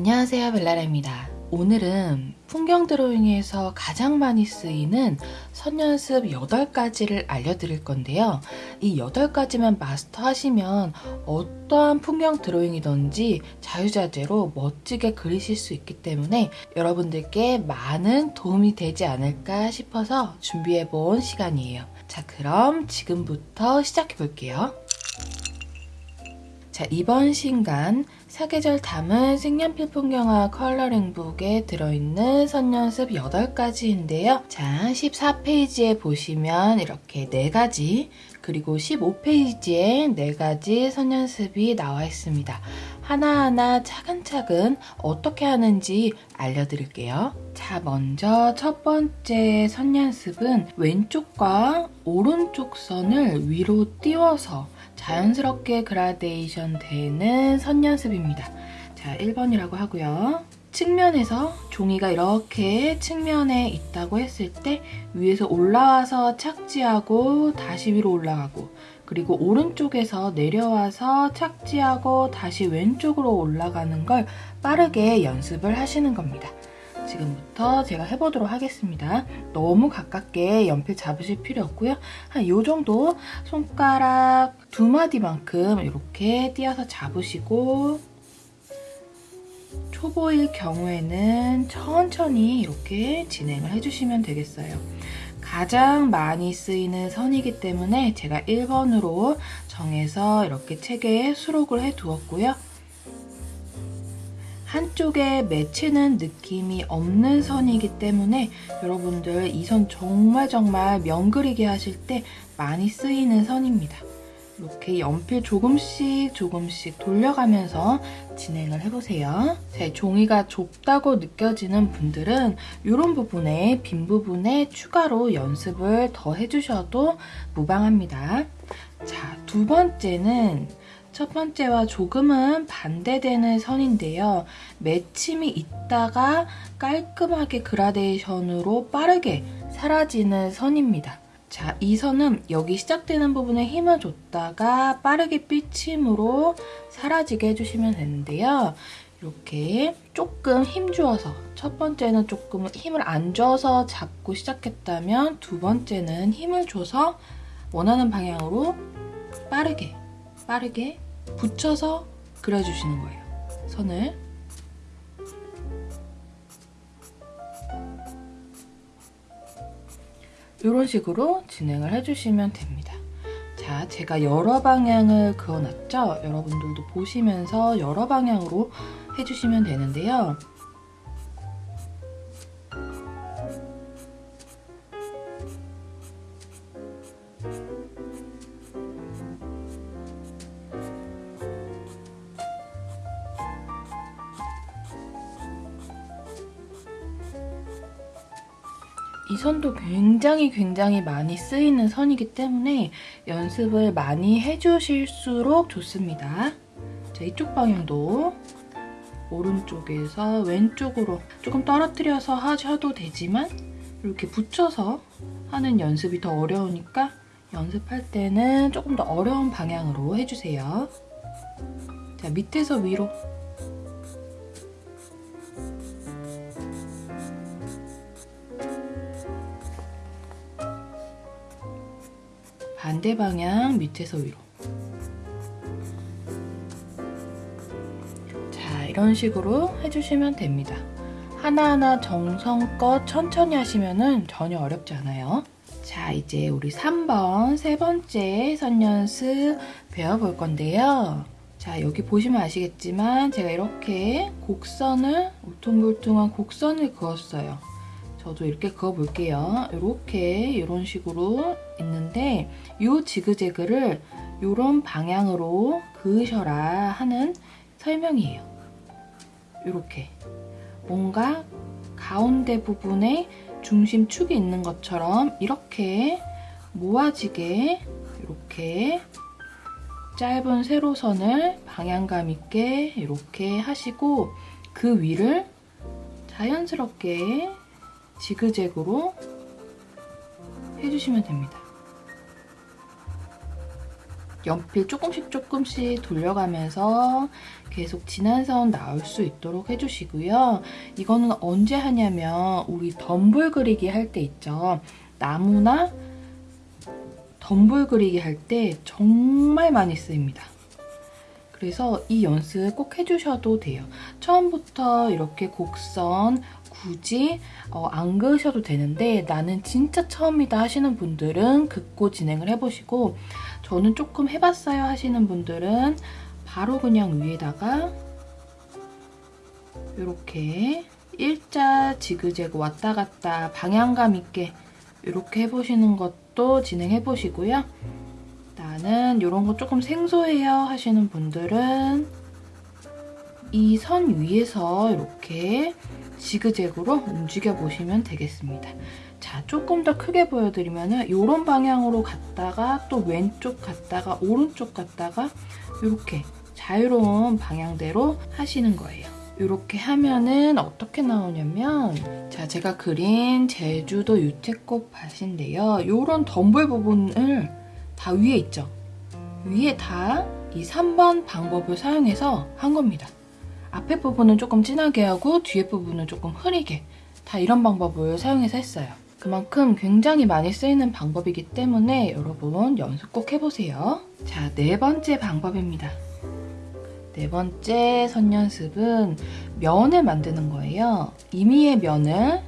안녕하세요 벨라라입니다. 오늘은 풍경 드로잉에서 가장 많이 쓰이는 선연습 8가지를 알려드릴 건데요. 이 8가지만 마스터하시면 어떠한 풍경 드로잉이든지 자유자재로 멋지게 그리실 수 있기 때문에 여러분들께 많은 도움이 되지 않을까 싶어서 준비해본 시간이에요. 자 그럼 지금부터 시작해 볼게요. 자 이번 신간 사계절 담은 색연필 풍경화 컬러링북에 들어있는 선연습 8가지인데요. 자, 14페이지에 보시면 이렇게 4가지 그리고 15페이지에 4가지 선연습이 나와 있습니다. 하나하나 차근차근 어떻게 하는지 알려드릴게요. 자, 먼저 첫 번째 선연습은 왼쪽과 오른쪽 선을 위로 띄워서 자연스럽게 그라데이션 되는 선 연습입니다. 자, 1번이라고 하고요. 측면에서 종이가 이렇게 측면에 있다고 했을 때 위에서 올라와서 착지하고 다시 위로 올라가고 그리고 오른쪽에서 내려와서 착지하고 다시 왼쪽으로 올라가는 걸 빠르게 연습을 하시는 겁니다. 지금부터 제가 해보도록 하겠습니다. 너무 가깝게 연필 잡으실 필요 없고요. 한 이 정도 손가락 두 마디만큼 이렇게 띄어서 잡으시고 초보일 경우에는 천천히 이렇게 진행을 해주시면 되겠어요. 가장 많이 쓰이는 선이기 때문에 제가 1번으로 정해서 이렇게 책에 수록을 해두었고요. 한쪽에 맺히는 느낌이 없는 선이기 때문에 여러분들 이 선 정말 정말 면 그리기 하실 때 많이 쓰이는 선입니다. 이렇게 연필 조금씩 조금씩 돌려가면서 진행을 해보세요. 제 종이가 좁다고 느껴지는 분들은 이런 부분에 빈 부분에 추가로 연습을 더 해주셔도 무방합니다. 자, 두 번째는 첫 번째와 조금은 반대되는 선인데요. 맺힘이 있다가 깔끔하게 그라데이션으로 빠르게 사라지는 선입니다. 자, 이 선은 여기 시작되는 부분에 힘을 줬다가 빠르게 삐침으로 사라지게 해주시면 되는데요. 이렇게 조금 힘 주어서 첫 번째는 조금 힘을 안 줘서 잡고 시작했다면 두 번째는 힘을 줘서 원하는 방향으로 빠르게 빠르게 붙여서 그려주시는 거예요. 선을. 이런 식으로 진행을 해주시면 됩니다. 자, 제가 여러 방향을 그어놨죠? 여러분들도 보시면서 여러 방향으로 해주시면 되는데요. 이 선도 굉장히 굉장히 많이 쓰이는 선이기 때문에 연습을 많이 해주실수록 좋습니다. 자, 이쪽 방향도 오른쪽에서 왼쪽으로 조금 떨어뜨려서 하셔도 되지만 이렇게 붙여서 하는 연습이 더 어려우니까 연습할 때는 조금 더 어려운 방향으로 해주세요. 자, 밑에서 위로 반대 방향 밑에서 위로. 자 이런 식으로 해주시면 됩니다. 하나하나 정성껏 천천히 하시면 전혀 어렵지 않아요. 자 이제 우리 3번 세 번째 선연습 배워볼 건데요. 자 여기 보시면 아시겠지만 제가 이렇게 곡선을 울퉁불퉁한 곡선을 그었어요 저도 이렇게 그어볼게요. 이렇게 이런 식으로 있는데 이 지그재그를 이런 방향으로 그으셔라 하는 설명이에요. 이렇게 뭔가 가운데 부분에 중심축이 있는 것처럼 이렇게 모아지게 이렇게 짧은 세로선을 방향감 있게 이렇게 하시고 그 위를 자연스럽게 지그재그로 해주시면 됩니다. 연필 조금씩 조금씩 돌려가면서 계속 진한 선 나올 수 있도록 해주시고요. 이거는 언제 하냐면 우리 덤불 그리기 할 때 있죠. 나무나 덤불 그리기 할 때 정말 많이 쓰입니다. 그래서 이 연습 꼭 해주셔도 돼요. 처음부터 이렇게 곡선 굳이 어, 안 그으셔도 되는데 나는 진짜 처음이다 하시는 분들은 긋고 진행을 해보시고 저는 조금 해봤어요 하시는 분들은 바로 그냥 위에다가 이렇게 일자 지그재그 왔다 갔다 방향감 있게 이렇게 해보시는 것도 진행해 보시고요. 나는 이런 거 조금 생소해요 하시는 분들은 이 선 위에서 이렇게 지그재그로 움직여 보시면 되겠습니다. 자, 조금 더 크게 보여드리면 이런 방향으로 갔다가 또 왼쪽 갔다가 오른쪽 갔다가 이렇게 자유로운 방향대로 하시는 거예요. 이렇게 하면은 어떻게 나오냐면 자 제가 그린 제주도 유채꽃 밭인데요. 이런 덤불 부분을 다 위에 있죠. 위에 다 이 3번 방법을 사용해서 한 겁니다. 앞에 부분은 조금 진하게 하고 뒤에 부분은 조금 흐리게 다 이런 방법을 사용해서 했어요. 그만큼 굉장히 많이 쓰이는 방법이기 때문에 여러분 연습 꼭 해보세요. 자, 네 번째 방법입니다. 네 번째 선 연습은 면을 만드는 거예요. 이미의 면을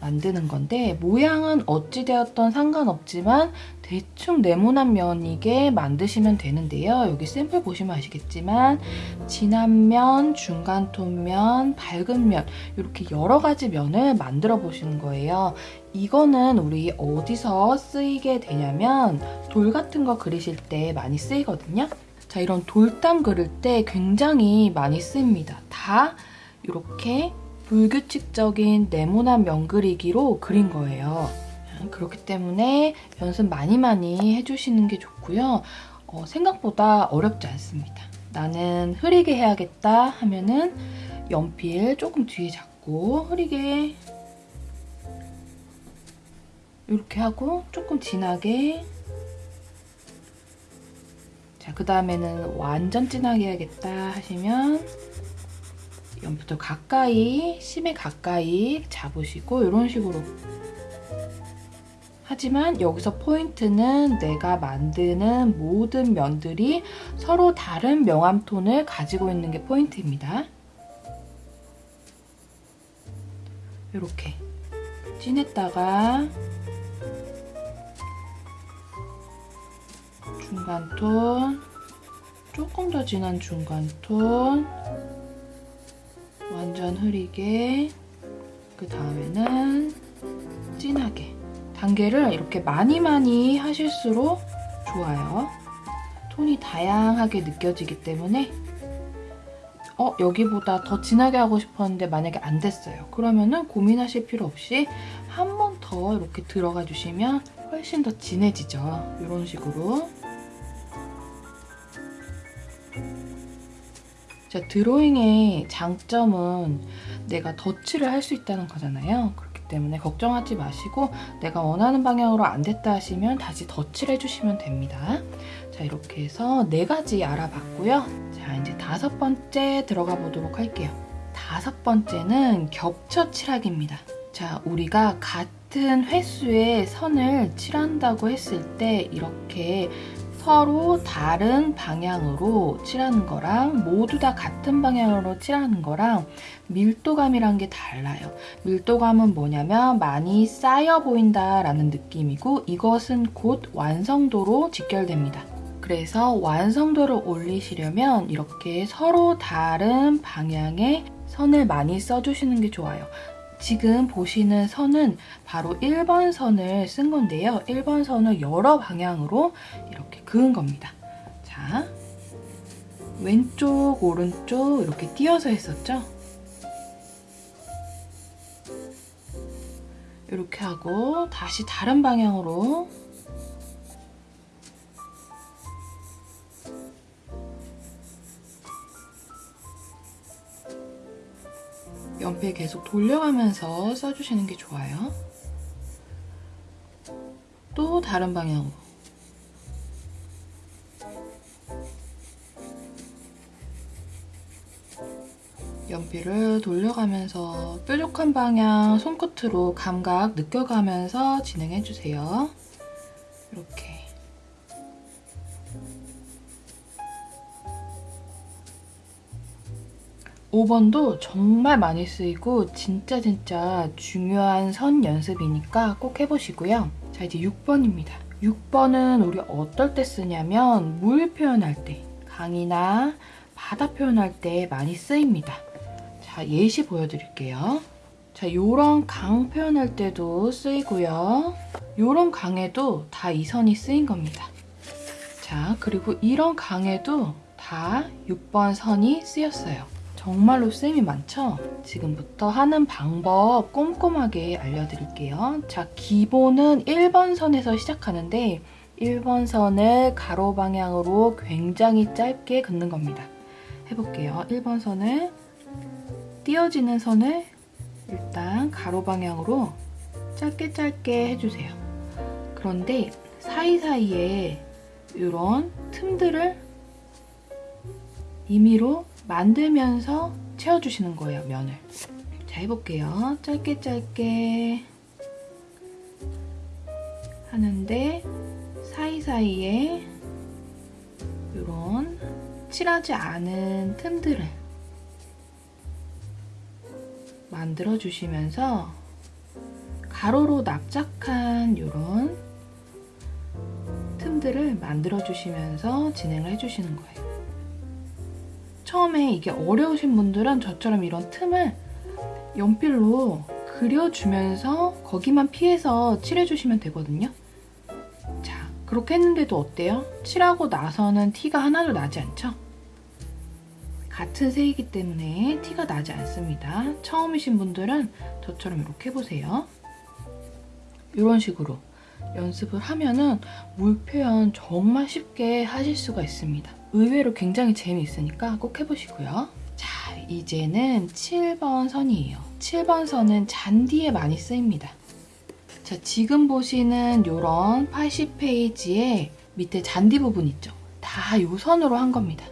만드는 건데 모양은 어찌되었던 상관없지만 대충 네모난 면이게 만드시면 되는데요. 여기 샘플 보시면 아시겠지만 진한 면, 중간 톤 면, 밝은 면 이렇게 여러 가지 면을 만들어 보시는 거예요. 이거는 우리 어디서 쓰이게 되냐면 돌 같은 거 그리실 때 많이 쓰이거든요. 자 이런 돌담 그릴 때 굉장히 많이 쓰입니다. 다 이렇게 불규칙적인 네모난 면 그리기로 그린 거예요. 그렇기 때문에 연습 많이 많이 해주시는 게 좋고요. 어, 생각보다 어렵지 않습니다. 나는 흐리게 해야겠다 하면은 연필 조금 뒤에 잡고 흐리게 이렇게 하고 조금 진하게 자, 그 다음에는 완전 진하게 해야겠다 하시면 연부터 가까이, 심에 가까이 잡으시고 이런 식으로 하지만 여기서 포인트는 내가 만드는 모든 면들이 서로 다른 명암 톤을 가지고 있는 게 포인트입니다. 이렇게 진했다가 중간 톤 조금 더 진한 중간 톤 완전 흐리게 그 다음에는 진하게 단계를 이렇게 많이 많이 하실수록 좋아요. 톤이 다양하게 느껴지기 때문에 어 여기보다 더 진하게 하고 싶었는데 만약에 안 됐어요. 그러면은 고민하실 필요 없이 한 번 더 이렇게 들어가 주시면 훨씬 더 진해지죠. 이런 식으로 자, 드로잉의 장점은 내가 덧칠을 할 수 있다는 거잖아요. 그렇기 때문에 걱정하지 마시고 내가 원하는 방향으로 안 됐다 하시면 다시 덧칠해 주시면 됩니다. 자, 이렇게 해서 네 가지 알아봤고요. 자, 이제 다섯 번째 들어가 보도록 할게요. 다섯 번째는 겹쳐 칠하기입니다. 자, 우리가 같은 횟수의 선을 칠한다고 했을 때 이렇게 서로 다른 방향으로 칠하는 거랑 모두 다 같은 방향으로 칠하는 거랑 밀도감이란 게 달라요. 밀도감은 뭐냐면 많이 쌓여 보인다 라는 느낌이고 이것은 곧 완성도로 직결됩니다. 그래서 완성도를 올리시려면 이렇게 서로 다른 방향의 선을 많이 써주시는 게 좋아요. 지금 보시는 선은 바로 1번 선을 쓴 건데요. 1번 선을 여러 방향으로 이렇게 그은 겁니다. 자, 왼쪽, 오른쪽 이렇게 띄어서 했었죠? 이렇게 하고 다시 다른 방향으로 연필 계속 돌려가면서 써주시는 게 좋아요. 또 다른 방향으로 연필을 돌려가면서 뾰족한 방향 손끝으로 감각 느껴가면서 진행해주세요. 이렇게 5번도 정말 많이 쓰이고 진짜 진짜 중요한 선 연습이니까 꼭 해보시고요. 자 이제 6번입니다. 6번은 우리 어떨 때 쓰냐면 물 표현할 때 강이나 바다 표현할 때 많이 쓰입니다. 자 예시 보여드릴게요. 자 요런 강 표현할 때도 쓰이고요. 요런 강에도 다 이 선이 쓰인 겁니다. 자 그리고 이런 강에도 다 6번 선이 쓰였어요. 정말로 쌤이 많죠? 지금부터 하는 방법 꼼꼼하게 알려드릴게요. 자, 기본은 1번 선에서 시작하는데 1번 선을 가로 방향으로 굉장히 짧게 긋는 겁니다. 해볼게요. 1번 선을 띄어지는 선을 일단 가로 방향으로 짧게 짧게 해주세요. 그런데 사이사이에 이런 틈들을 임의로 만들면서 채워주시는 거예요, 면을. 자, 해볼게요. 짧게 짧게 하는데 사이사이에 이런 칠하지 않은 틈들을 만들어 주시면서 가로로 납작한 이런 틈들을 만들어 주시면서 진행을 해주시는 거예요. 처음에 이게 어려우신 분들은 저처럼 이런 틈을 연필로 그려주면서 거기만 피해서 칠해주시면 되거든요. 자, 그렇게 했는데도 어때요? 칠하고 나서는 티가 하나도 나지 않죠? 같은 색이기 때문에 티가 나지 않습니다. 처음이신 분들은 저처럼 이렇게 해보세요. 이런 식으로 연습을 하면은 물 표현 정말 쉽게 하실 수가 있습니다. 의외로 굉장히 재미있으니까 꼭 해보시고요. 자, 이제는 7번 선이에요. 7번 선은 잔디에 많이 쓰입니다. 자, 지금 보시는 이런 80페이지에 밑에 잔디 부분 있죠? 다이 선으로 한 겁니다.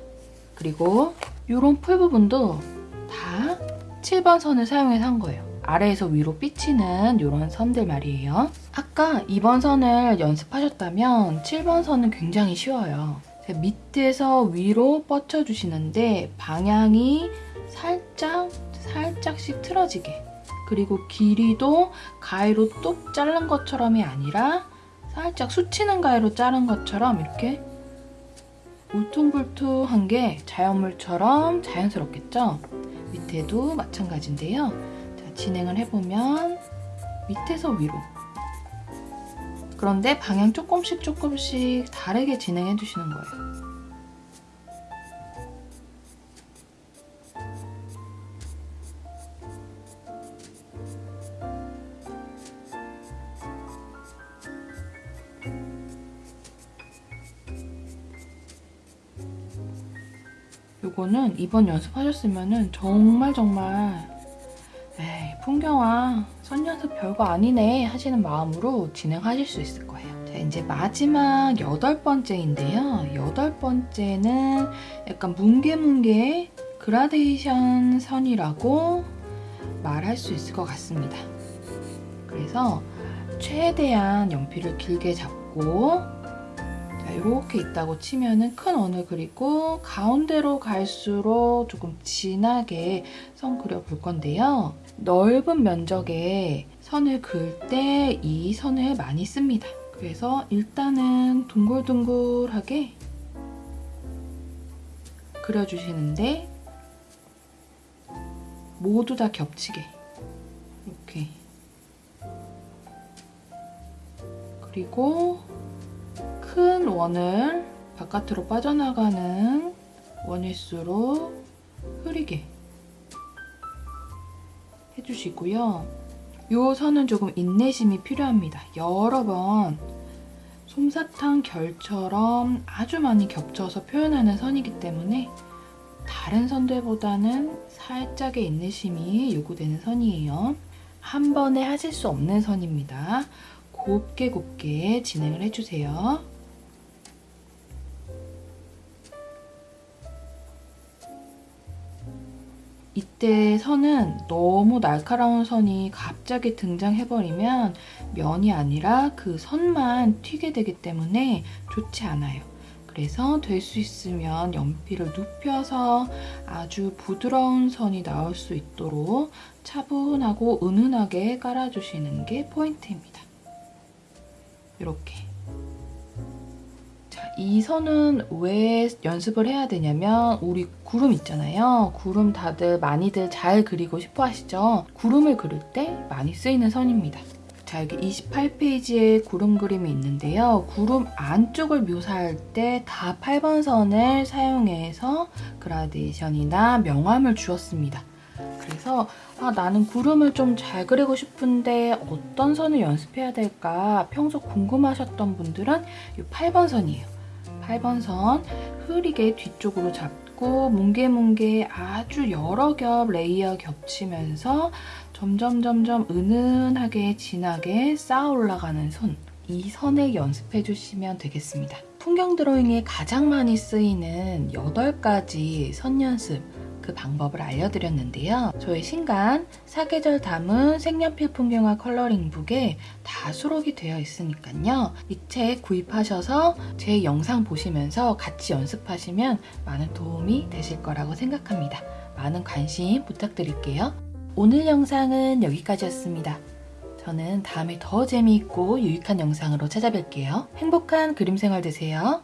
그리고 이런 풀 부분도 다 7번 선을 사용해서 한 거예요. 아래에서 위로 삐치는 이런 선들 말이에요. 아까 2번 선을 연습하셨다면 7번 선은 굉장히 쉬워요. 밑에서 위로 뻗쳐주시는데 방향이 살짝 살짝씩 틀어지게 그리고 길이도 가위로 뚝 자른 것처럼이 아니라 살짝 수치는 가위로 자른 것처럼 이렇게 울퉁불퉁한 게 자연물처럼 자연스럽겠죠? 밑에도 마찬가지인데요. 자, 진행을 해보면 밑에서 위로 그런데 방향 조금씩 조금씩 다르게 진행해 주시는 거예요. 요거는 이번 연습하셨으면 정말 정말 풍경아 선 연습 별거 아니네 하시는 마음으로 진행하실 수 있을 거예요. 자 이제 마지막 여덟 번째인데요. 여덟 번째는 약간 뭉게뭉게 그라데이션 선이라고 말할 수 있을 것 같습니다. 그래서 최대한 연필을 길게 잡고 자, 이렇게 있다고 치면은 큰 원을 그리고 가운데로 갈수록 조금 진하게 선 그려볼 건데요. 넓은 면적에 선을 그을 때 이 선을 많이 씁니다. 그래서 일단은 둥글둥글하게 그려주시는데 모두 다 겹치게 이렇게 그리고 큰 원을 바깥으로 빠져나가는 원일수로 흐리게 해주시고요. 이 선은 조금 인내심이 필요합니다. 여러 번 솜사탕 결처럼 아주 많이 겹쳐서 표현하는 선이기 때문에 다른 선들보다는 살짝의 인내심이 요구되는 선이에요. 한 번에 하실 수 없는 선입니다. 곱게 곱게 진행을 해주세요. 이때 선은 너무 날카로운 선이 갑자기 등장해버리면 면이 아니라 그 선만 튀게 되기 때문에 좋지 않아요. 그래서 될 수 있으면 연필을 눕혀서 아주 부드러운 선이 나올 수 있도록 차분하고 은은하게 깔아주시는 게 포인트입니다. 이렇게. 자, 이 선은 왜 연습을 해야 되냐면 우리 구름 있잖아요. 구름 다들 많이들 잘 그리고 싶어 하시죠? 구름을 그릴 때 많이 쓰이는 선입니다. 자, 여기 28페이지에 구름 그림이 있는데요. 구름 안쪽을 묘사할 때 다 8번 선을 사용해서 그라데이션이나 명암을 주었습니다. 그래서 아, 나는 구름을 좀 잘 그리고 싶은데 어떤 선을 연습해야 될까 평소 궁금하셨던 분들은 이 8번 선이에요. 8번 선 흐리게 뒤쪽으로 잡고 뭉게뭉게 아주 여러 겹 layer 겹치면서 점점 점점 은은하게 진하게 쌓아 올라가는 선. 이 선을 연습해 주시면 되겠습니다. 풍경 드로잉에 가장 많이 쓰이는 8가지 선 연습 그 방법을 알려드렸는데요. 저의 신간 사계절 담은 색연필 풍경화 컬러링북에 다 수록이 되어 있으니까요. 이 책 구입하셔서 제 영상 보시면서 같이 연습하시면 많은 도움이 되실 거라고 생각합니다. 많은 관심 부탁드릴게요. 오늘 영상은 여기까지였습니다. 저는 다음에 더 재미있고 유익한 영상으로 찾아뵐게요. 행복한 그림 생활 되세요.